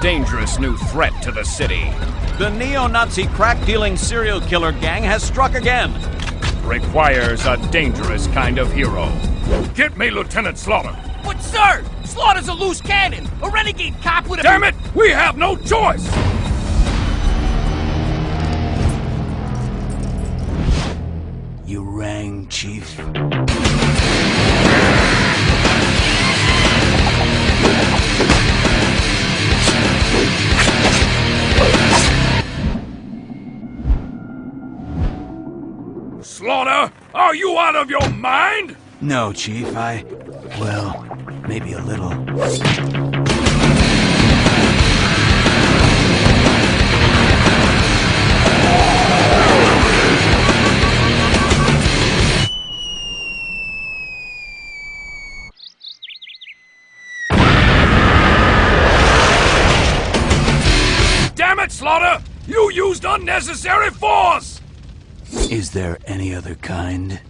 dangerous new threat to the city. The neo-Nazi crack-dealing serial killer gang has struck again. Requires a dangerous kind of hero. Get me Lieutenant Slaughter. But sir, Slaughter's a loose cannon, a renegade cop with a- Damn it! We have no choice! You rang, Chief? Slaughter, are you out of your mind? No, Chief, I... well, maybe a little. Damn it, Slaughter! You used unnecessary force! Is there any other kind?